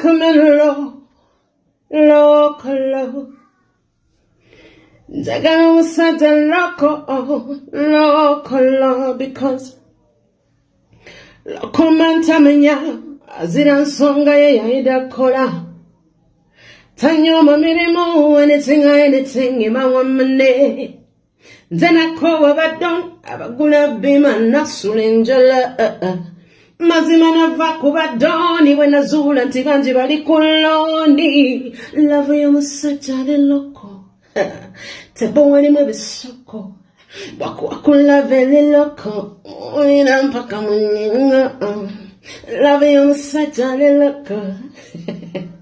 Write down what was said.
kumelo, loco, lo. Njagala musajja loco, loco, lo, because loco man tamanya, azira nsonga ye yayida kola. Tanyoma mirimu, anything, I anything, ima wamane. Nze nakoowa badon abagula bima nasula enjala uh, uh. Mazima nava ku badoni bwe nazuula nti bangi bali ku looni lavu y'omusajja ali loko tebowalimu ebisoko bwakuwa ku lava eri loko. Olina mpaka mu nnyinga lavu y'omusajja ali loko